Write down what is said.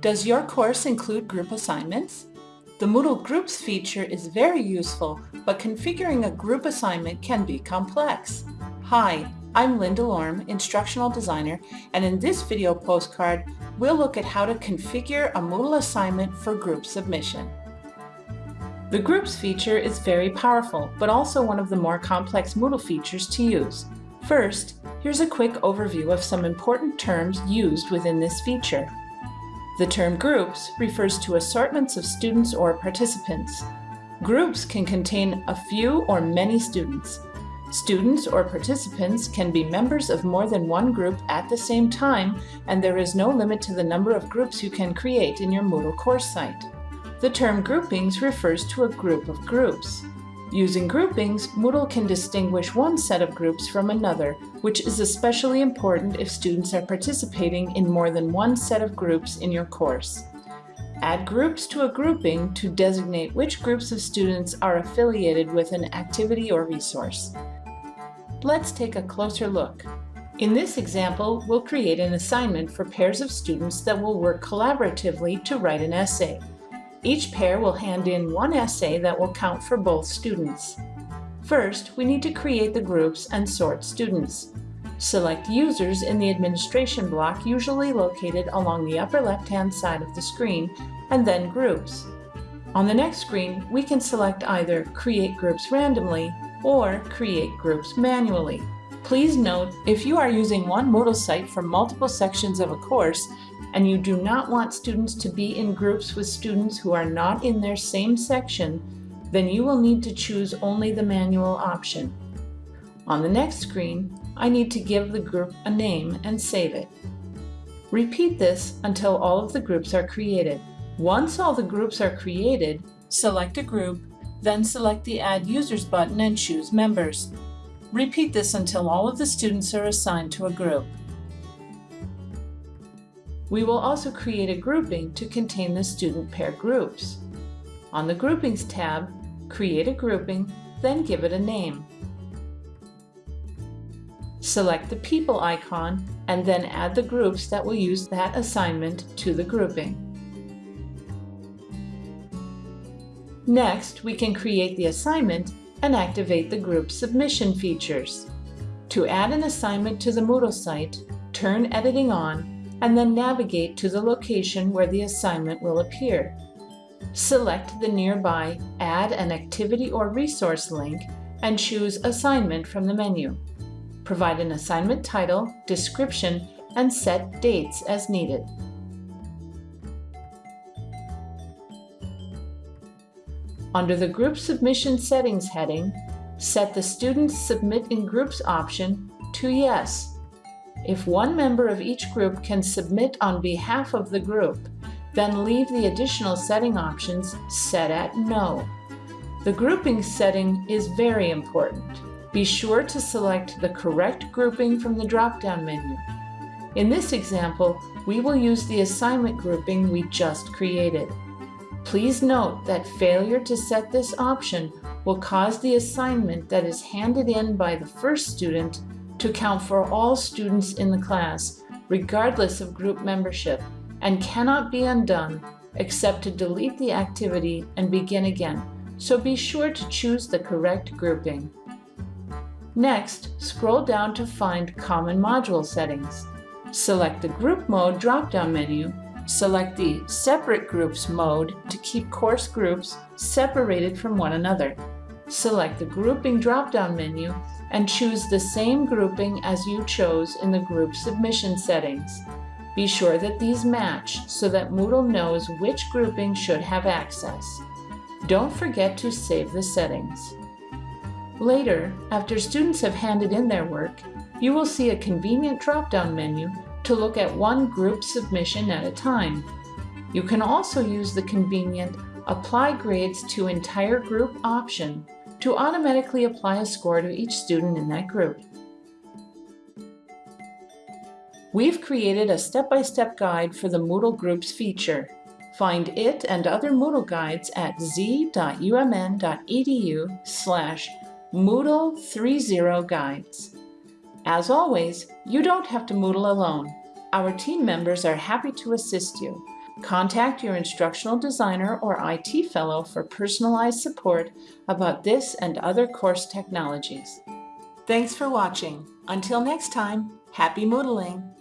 Does your course include group assignments? The Moodle Groups feature is very useful, but configuring a group assignment can be complex. Hi, I'm Linda Lorm, Instructional Designer, and in this video postcard, we'll look at how to configure a Moodle assignment for group submission. The Groups feature is very powerful, but also one of the more complex Moodle features to use. First, here's a quick overview of some important terms used within this feature. The term groups refers to assortments of students or participants. Groups can contain a few or many students. Students or participants can be members of more than one group at the same time, and there is no limit to the number of groups you can create in your Moodle course site. The term groupings refers to a group of groups. Using groupings, Moodle can distinguish one set of groups from another, which is especially important if students are participating in more than one set of groups in your course. Add groups to a grouping to designate which groups of students are affiliated with an activity or resource. Let's take a closer look. In this example, we'll create an assignment for pairs of students that will work collaboratively to write an essay. Each pair will hand in one essay that will count for both students. First, we need to create the groups and sort students. Select Users in the administration block usually located along the upper left-hand side of the screen, and then Groups. On the next screen, we can select either Create Groups randomly or Create Groups manually. Please note, if you are using one Moodle site for multiple sections of a course, and you do not want students to be in groups with students who are not in their same section, then you will need to choose only the manual option. On the next screen, I need to give the group a name and save it. Repeat this until all of the groups are created. Once all the groups are created, select a group, then select the Add Users button and choose Members. Repeat this until all of the students are assigned to a group. We will also create a grouping to contain the student pair groups. On the Groupings tab, create a grouping, then give it a name. Select the People icon and then add the groups that will use that assignment to the grouping. Next, we can create the assignment and activate the group submission features. To add an assignment to the Moodle site, turn editing on and then navigate to the location where the assignment will appear. Select the nearby Add an Activity or Resource link and choose Assignment from the menu. Provide an assignment title, description, and set dates as needed. Under the Group Submission Settings heading, set the Student Submit in Groups option to Yes if one member of each group can submit on behalf of the group, then leave the additional setting options set at No. The grouping setting is very important. Be sure to select the correct grouping from the drop-down menu. In this example, we will use the assignment grouping we just created. Please note that failure to set this option will cause the assignment that is handed in by the first student to count for all students in the class, regardless of group membership, and cannot be undone except to delete the activity and begin again, so be sure to choose the correct grouping. Next, scroll down to find Common Module Settings. Select the Group Mode drop-down menu, select the Separate Groups mode to keep course groups separated from one another. Select the Grouping drop-down menu and choose the same grouping as you chose in the group submission settings. Be sure that these match so that Moodle knows which grouping should have access. Don't forget to save the settings. Later, after students have handed in their work, you will see a convenient drop-down menu to look at one group submission at a time. You can also use the convenient Apply Grades to Entire Group option to automatically apply a score to each student in that group. We've created a step-by-step -step guide for the Moodle Groups feature. Find it and other Moodle guides at z.umn.edu slash Moodle30guides. As always, you don't have to Moodle alone. Our team members are happy to assist you. Contact your instructional designer or IT fellow for personalized support about this and other course technologies. Thanks for watching. Until next time, happy Moodling!